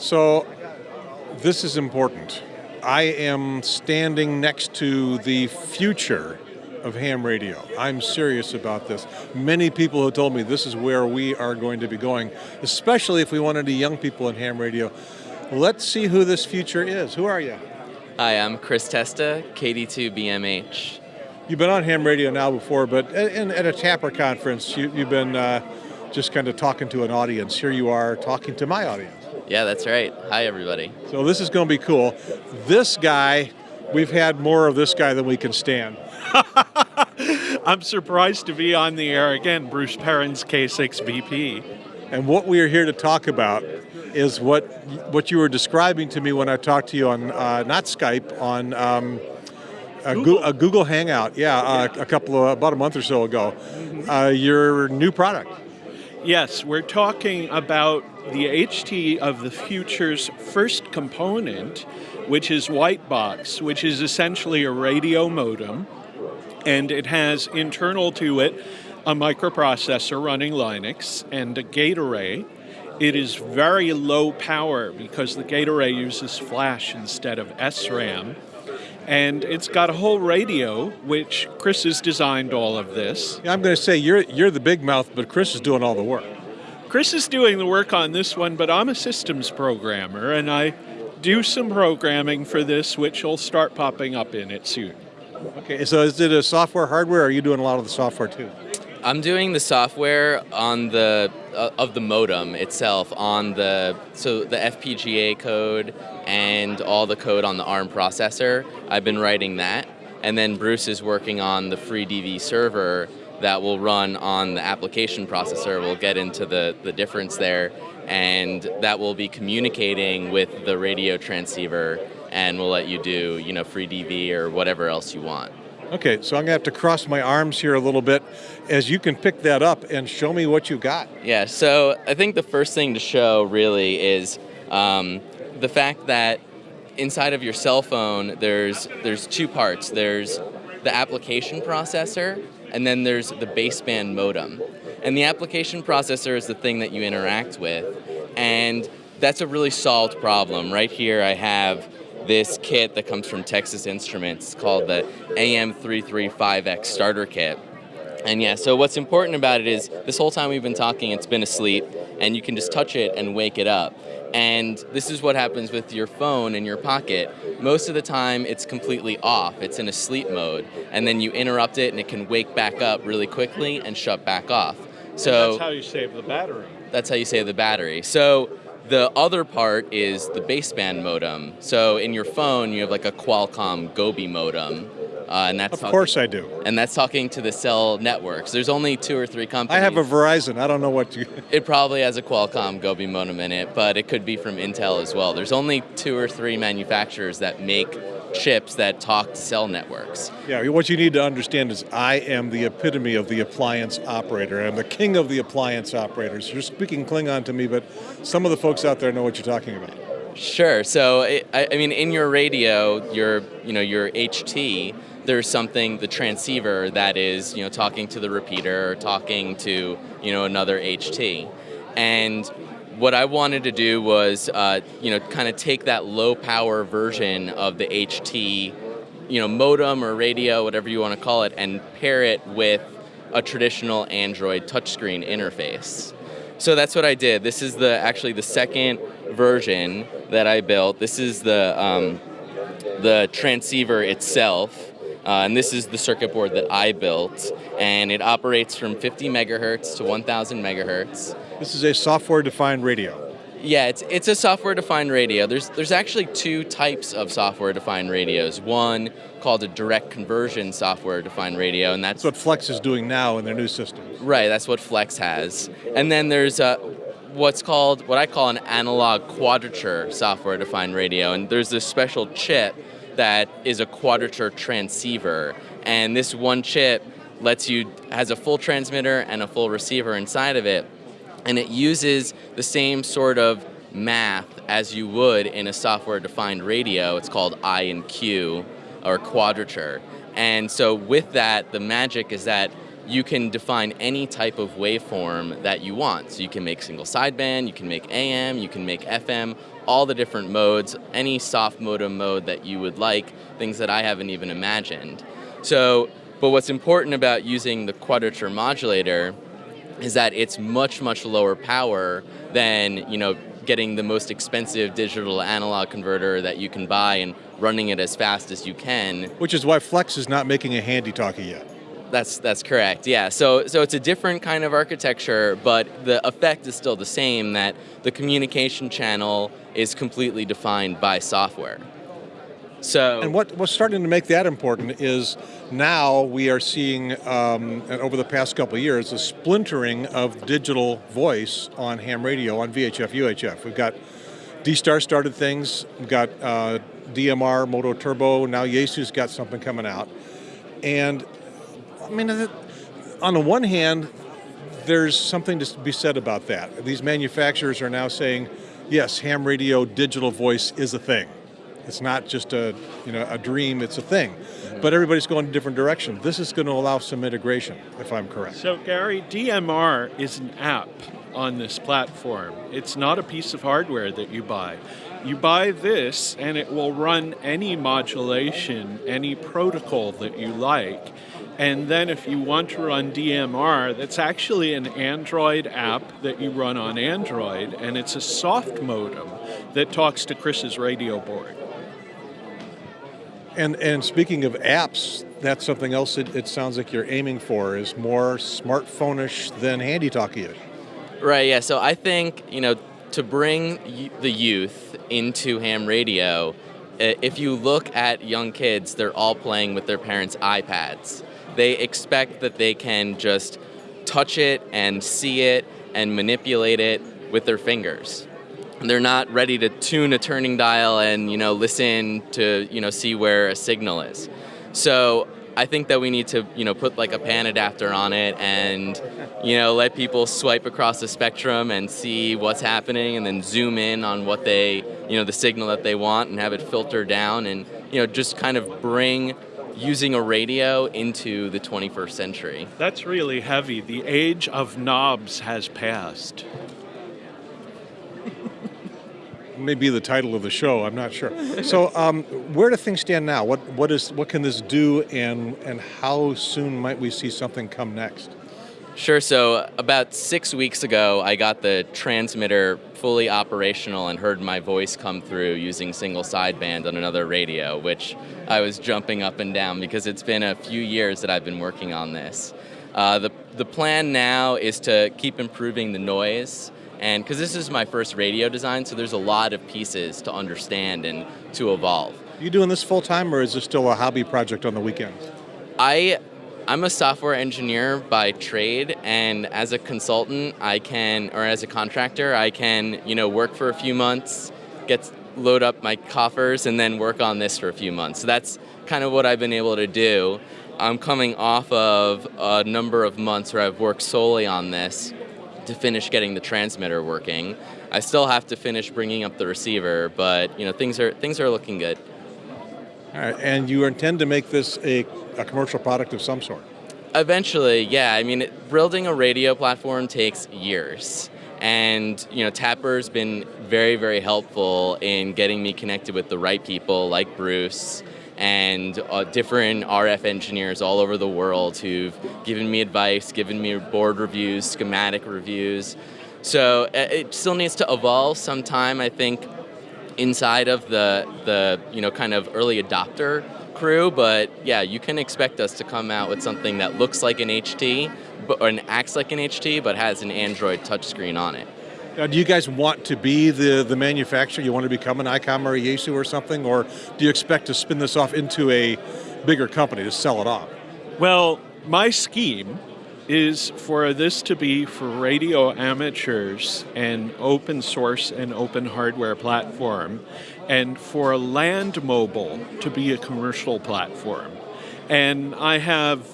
So, this is important. I am standing next to the future of ham radio. I'm serious about this. Many people have told me this is where we are going to be going, especially if we want any young people in ham radio. Let's see who this future is. Who are you? Hi, I'm Chris Testa, KD2BMH. You've been on ham radio now before, but in, at a TAPR conference, you, have been uh, just kind of talking to an audience. Here you are talking to my audience. Yeah, that's right. Hi, everybody. So this is going to be cool. This guy, we've had more of this guy than we can stand. I'm surprised to be on the air again, Bruce Perens K6BP. And what we are here to talk about is what what you were describing to me when I talked to you on uh, not Skype on um, a, Google. Go a, Google. Hangout. Yeah, uh, a couple of about a month or so ago. Uh, your new product. Yes, we're talking about the HT of the future's first component, which is white box, which is essentially a radio modem, and it has internal to it a microprocessor running Linux and a gate array. It is very low power because the gate array uses flash instead of SRAM. And it's got a whole radio, which Chris has designed all of this. Yeah, I'm going to say you're, you're the big mouth, but Chris is doing all the work. Chris is doing the work on this one, but I'm a systems programmer, and I do some programming for this, which will start popping up in it soon. Okay, so is it a software, hardware, or are you doing a lot of the software too? I'm doing the software on the uh, of the modem itself on the so the FPGA code and all the code on the ARM processor. I've been writing that, and then Bruce is working on the FreeDV server that will run on the application processor. We'll get into the the difference there, and that will be communicating with the radio transceiver, and we'll let you do you know FreeDV or whatever else you want. Okay, so I'm gonna have to cross my arms here a little bit as you can pick that up and show me what you got. Yeah, so I think the first thing to show really is um, the fact that inside of your cell phone, there's there's two parts. There's the application processor, and then there's the baseband modem. And the application processor is the thing that you interact with, and that's a really solved problem. Right here, I have this kit that comes from Texas Instruments called the AM335X starter kit. And yeah, so what's important about it is this whole time we've been talking, it's been asleep, and you can just touch it and wake it up. And this is what happens with your phone in your pocket. Most of the time, it's completely off. It's in a sleep mode. And then you interrupt it, and it can wake back up really quickly and shut back off. So that's how you save the battery. That's how you save the battery. So the other part is the baseband modem. So in your phone, you have like a Qualcomm Gobi modem. Uh, and that's of talking, course I do. And that's talking to the cell networks. There's only two or three companies. I have a Verizon. I don't know what you. it probably has a Qualcomm Gobi modem in it, but it could be from Intel as well. There's only two or three manufacturers that make chips that talk to cell networks. Yeah, what you need to understand is I am the epitome of the appliance operator. I'm the king of the appliance operators. You're speaking Klingon to me, but some of the folks out there know what you're talking about. Sure. So, I, I mean, in your radio, your you know your HT, there's something the transceiver that is you know talking to the repeater or talking to you know another HT, and what I wanted to do was, uh, you know, kind of take that low power version of the HT, you know, modem or radio, whatever you want to call it, and pair it with a traditional Android touchscreen interface. So that's what I did. This is the actually the second version that I built. This is the um, the transceiver itself. Uh, and this is the circuit board that I built, and it operates from 50 megahertz to 1,000 megahertz. This is a software-defined radio. Yeah, it's it's a software-defined radio. There's there's actually two types of software-defined radios. One called a direct conversion software-defined radio, and that's, that's what Flex is doing now in their new system. Right, that's what Flex has. And then there's a what's called what I call an analog quadrature software-defined radio, and there's this special chip that is a quadrature transceiver, and this one chip lets you has a full transmitter and a full receiver inside of it and it uses the same sort of math as you would in a software-defined radio. It's called I and Q, or quadrature. And so with that, the magic is that you can define any type of waveform that you want. So you can make single sideband, you can make AM, you can make FM, all the different modes, any soft modem mode that you would like, things that I haven't even imagined. So, but what's important about using the quadrature modulator is that it's much, much lower power than, you know, getting the most expensive digital analog converter that you can buy and running it as fast as you can. Which is why Flex is not making a handy talkie yet. That's that's correct. Yeah. So so it's a different kind of architecture, but the effect is still the same. That the communication channel is completely defined by software. So and what what's starting to make that important is now we are seeing um, over the past couple years a splintering of digital voice on ham radio on VHF UHF. We've got D-Star started things. We've got uh, DMR MOTOTRBO. Now Yaesu's got something coming out, and I mean, on the one hand, there's something to be said about that. These manufacturers are now saying, yes, ham radio digital voice is a thing. It's not just a, you know, a dream, it's a thing. Mm-hmm. But everybody's going a different direction. This is going to allow some integration, if I'm correct. So Gary, DMR is an app on this platform. It's not a piece of hardware that you buy. You buy this and it will run any modulation, any protocol that you like. And then if you want to run DMR, that's actually an Android app that you run on Android, and it's a soft modem that talks to Chris's radio board. And, and speaking of apps, that's something else it, it sounds like you're aiming for, is more smartphone-ish than handy-talkie-ish. Right, yeah, so I think, you know, to bring the youth into ham radio, if you look at young kids, they're all playing with their parents' iPads they expect that they can just touch it and see it and manipulate it with their fingers. They're not ready to tune a turning dial and you know listen to you know see where a signal is. So I think that we need to you know put like a pan adapter on it and you know let people swipe across the spectrum and see what's happening and then zoom in on what they you know the signal that they want and have it filter down and you know just kind of bring using a radio into the 21st century. That's really heavy. The age of knobs has passed. Maybe the title of the show. I'm not sure. So, um, where do things stand now? What what is what can this do, and and how soon might we see something come next? Sure. So about six weeks ago, I got the transmitter fully operational and heard my voice come through using single sideband on another radio, which I was jumping up and down because it's been a few years that I've been working on this. Uh, the, the plan now is to keep improving the noise and because this is my first radio design, so there's a lot of pieces to understand and to evolve. Are you doing this full time or is this still a hobby project on the weekends? I I'm a software engineer by trade, and as a consultant, I can, or as a contractor, I can, you know, work for a few months, get load up my coffers, and then work on this for a few months. So that's kind of what I've been able to do. I'm coming off of a number of months where I've worked solely on this to finish getting the transmitter working. I still have to finish bringing up the receiver, but you know things are things are looking good. All right, and you intend to make this a, a commercial product of some sort? Eventually, yeah. I mean, building a radio platform takes years. And, you know, TAPR's been very, very helpful in getting me connected with the right people like Bruce and uh, different RF engineers all over the world who've given me advice, given me board reviews, schematic reviews. So uh, it still needs to evolve sometime, I think, inside of the the you know kind of early adopter crew, but yeah, you can expect us to come out with something that looks like an HT, but or an acts like an HT, but has an Android touchscreen on it. Now, do you guys want to be the, the manufacturer? You want to become an ICOM or a Yaesu or something? Or do you expect to spin this off into a bigger company to sell it off? Well, my scheme is for this to be for radio amateurs and open source and open hardware platform, and for Land Mobile to be a commercial platform. And I have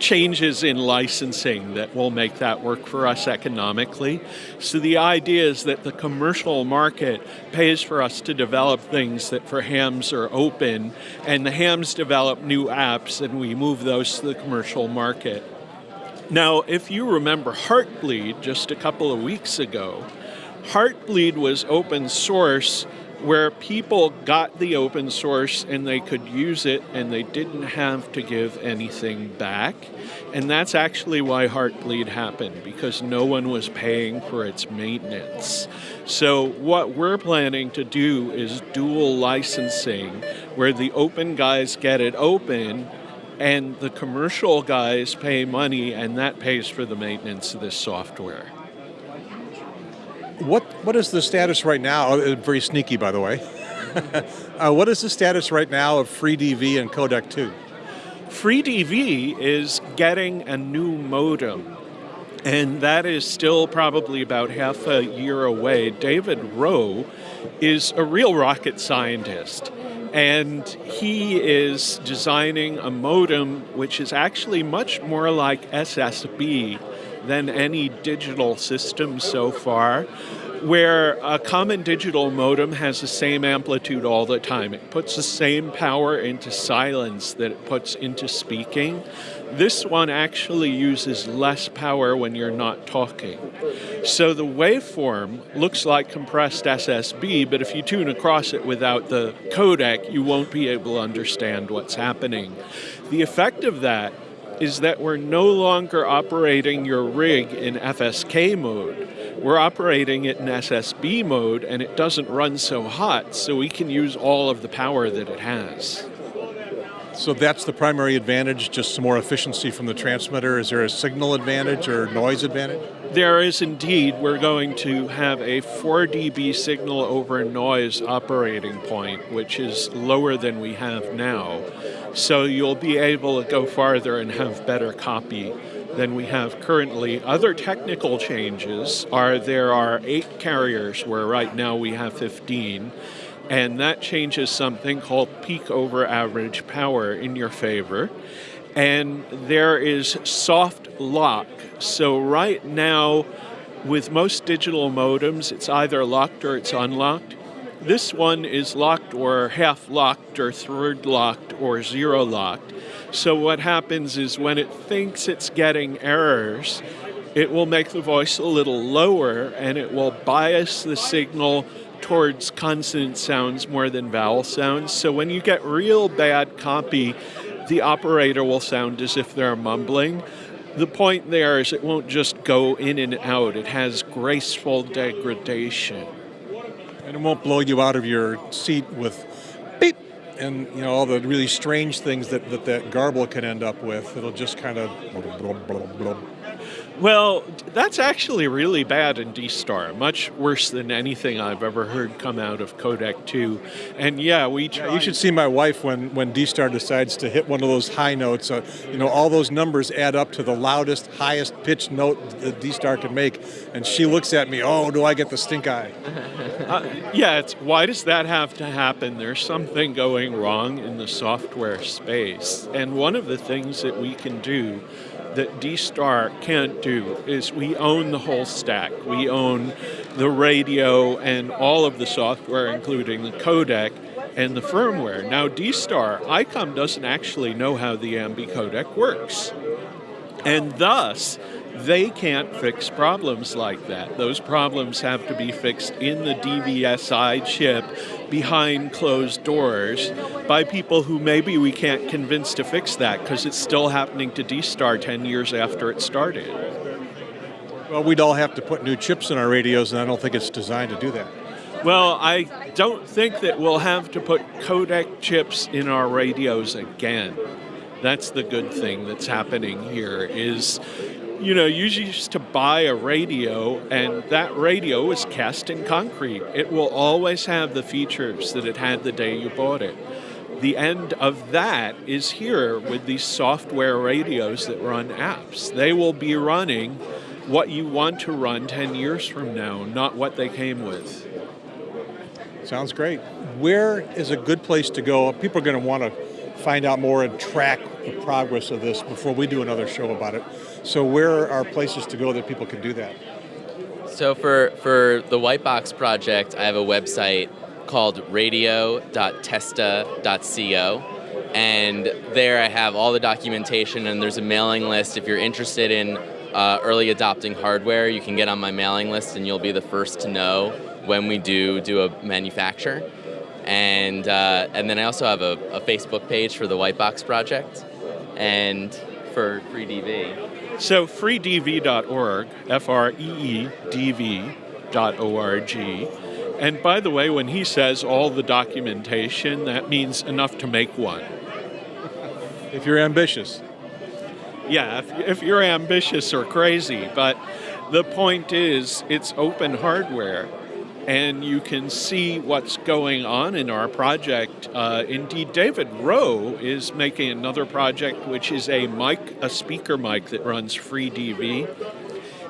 changes in licensing that will make that work for us economically. So the idea is that the commercial market pays for us to develop things that for hams are open, and the hams develop new apps and we move those to the commercial market. Now, if you remember Heartbleed just a couple of weeks ago, Heartbleed was open source where people got the open source and they could use it and they didn't have to give anything back. And that's actually why Heartbleed happened, because no one was paying for its maintenance. So, what we're planning to do is dual licensing, where the open guys get it open and the commercial guys pay money, and that pays for the maintenance of this software. What what is the status right now? Uh, very sneaky, by the way. uh, what is the status right now of FreeDV and Codec 2? FreeDV is getting a new modem, and that is still probably about half a year away. David Rowe is a real rocket scientist and he is designing a modem which is actually much more like SSB than any digital system so far, where a common digital modem has the same amplitude all the time. It puts the same power into silence that it puts into speaking. This one actually uses less power when you're not talking. So the waveform looks like compressed SSB, but if you tune across it without the codec, you won't be able to understand what's happening. The effect of that is that we're no longer operating your rig in FSK mode. We're operating it in SSB mode and it doesn't run so hot, so we can use all of the power that it has. So that's the primary advantage, just some more efficiency from the transmitter. Is there a signal advantage or noise advantage? There is indeed. We're going to have a 4 dB signal over noise operating point, which is lower than we have now. So you'll be able to go farther and have better copy than we have currently. Other technical changes are there are eight carriers where right now we have 15 and that changes something called peak over average power in your favor. And there is soft lock. So, right now, with most digital modems, it's either locked or it's unlocked. This one is locked or half locked or third locked or zero locked. So, what happens is when it thinks it's getting errors, it will make the voice a little lower and it will bias the signal towards consonant sounds more than vowel sounds. So when you get real bad copy, the operator will sound as if they're mumbling. The point there is it won't just go in and out, it has graceful degradation. And it won't blow you out of your seat with beep and you know all the really strange things that that, that garble can end up with. It'll just kind of well, that's actually really bad in D-Star, much worse than anything I've ever heard come out of Codec 2. And yeah, we yeah, You should see my wife when, when D-Star decides to hit one of those high notes. Uh, you know, all those numbers add up to the loudest, highest pitched note that D-Star can make. And she looks at me, oh, do I get the stink eye? uh, yeah, it's, why does that have to happen? There's something going wrong in the software space. And one of the things that we can do that D-Star can't do is we own the whole stack. We own the radio and all of the software, including the codec and the firmware. Now, D-Star, ICOM doesn't actually know how the AMBE codec works. And thus, they can't fix problems like that. Those problems have to be fixed in the DVSI chip behind closed doors by people who maybe we can't convince to fix that because it's still happening to D-Star 10 years after it started. Well, we'd all have to put new chips in our radios, and I don't think it's designed to do that. Well, I don't think that we'll have to put codec chips in our radios again. That's the good thing that's happening here is you know, you used to buy a radio, and that radio is cast in concrete. It will always have the features that it had the day you bought it. The end of that is here with these software radios that run apps. They will be running what you want to run 10 years from now, not what they came with. Sounds great. Where is a good place to go? People are going to want to find out more and track the progress of this before we do another show about it. So where are places to go that people can do that? So for, for the White Box project, I have a website called radio.testa.co. and there I have all the documentation, and there's a mailing list. If you're interested in uh, early adopting hardware, you can get on my mailing list, and you'll be the first to know when we do do a manufacture. And uh, and then I also have a, a Facebook page for the White Box project, and for FreeDV. So freedv.org, F R E E D V dot O R G. And by the way, when he says all the documentation, that means enough to make one. If you're ambitious. Yeah, if, if you're ambitious or crazy, but the point is, it's open hardware and you can see what's going on in our project. Uh, indeed, David Rowe is making another project, which is a mic, a speaker mic that runs FreeDV.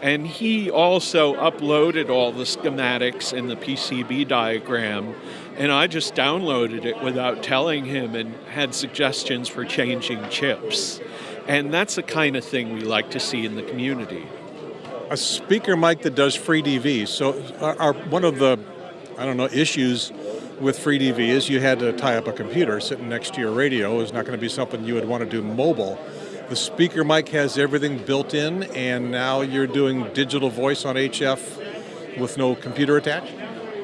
And he also uploaded all the schematics and the PCB diagram, and I just downloaded it without telling him and had suggestions for changing chips. And that's the kind of thing we like to see in the community a speaker mic that does free DV. So our, our, one of the, I don't know, issues with free DV is you had to tie up a computer sitting next to your radio. is not going to be something you would want to do mobile. The speaker mic has everything built in and now you're doing digital voice on HF with no computer attached?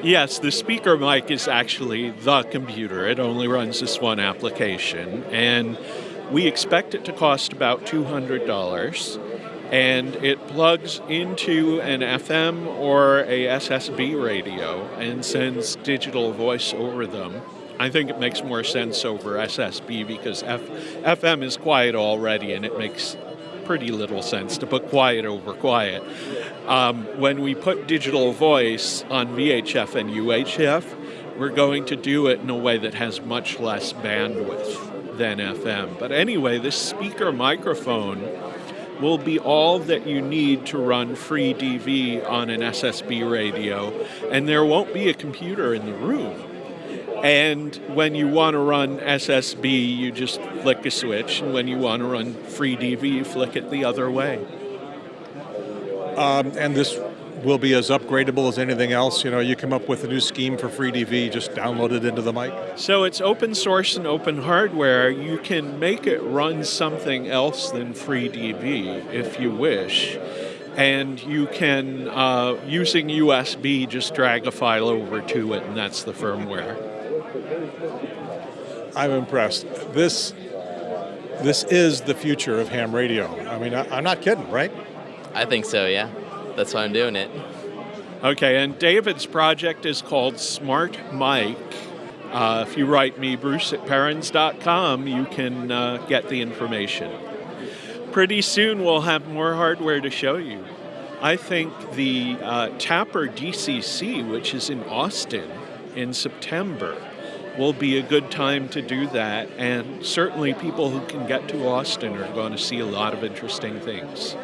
Yes, the speaker mic is actually the computer. It only runs this one application and we expect it to cost about $200 and it plugs into an FM or a SSB radio and sends digital voice over them. I think it makes more sense over SSB because F FM is quiet already and it makes pretty little sense to put quiet over quiet. Um, when we put digital voice on VHF and UHF, we're going to do it in a way that has much less bandwidth than FM. But anyway, this speaker microphone will be all that you need to run free DV on an SSB radio, and there won't be a computer in the room. And when you want to run SSB, you just flick a switch, and when you want to run free DV, you flick it the other way. Um, and this will be as upgradable as anything else. You know, you come up with a new scheme for FreeDV, just download it into the mic. So it's open source and open hardware. You can make it run something else than FreeDV if you wish. And you can, uh, using USB, just drag a file over to it, and that's the firmware. I'm impressed. This this is the future of ham radio. I mean, I, I'm not kidding, right? I think so, yeah that's why I'm doing it. Okay, and David's project is called Smart Mike. Uh, if you write me, Bruce at Perens.com, you can uh, get the information. Pretty soon we'll have more hardware to show you. I think the uh, TAPR DCC, which is in Austin in September, will be a good time to do that. And certainly people who can get to Austin are going to see a lot of interesting things.